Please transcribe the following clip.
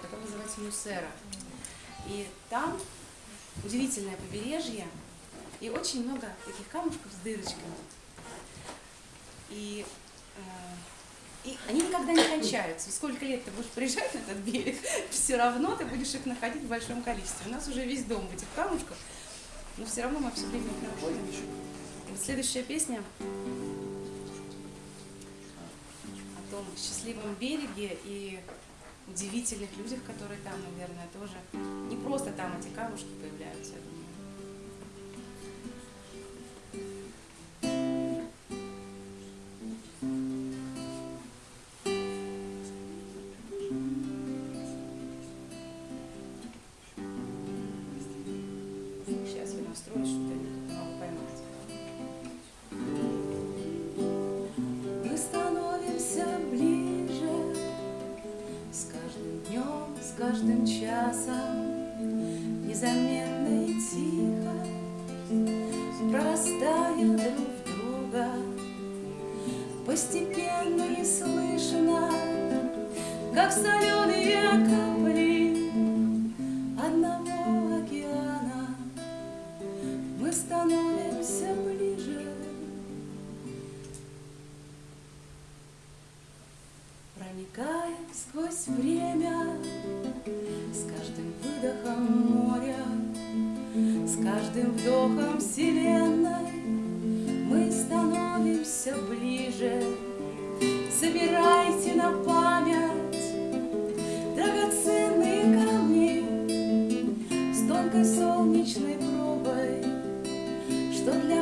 которая называется Мюсера. И там удивительное побережье и очень много таких камушков с дырочками. И, э, и они никогда не кончаются. Сколько лет ты будешь приезжать на этот берег, все равно ты будешь их находить в большом количестве. У нас уже весь дом в этих камушках, но все равно мы все время их находим. Вот следующая песня о том счастливом береге и удивительных людях, которые там, наверное, тоже не просто там эти камушки появляются, я думаю. Сейчас я настроюсь, что я не каждым часом Незаметно и тихо Прорастая друг друга. Постепенно и слышно Как соленые капли Одного океана. Мы становимся ближе. Проникая сквозь время, выдохом моря, С каждым вдохом вселенной Мы становимся ближе. Собирайте на память Драгоценные камни С тонкой солнечной пробой, Что для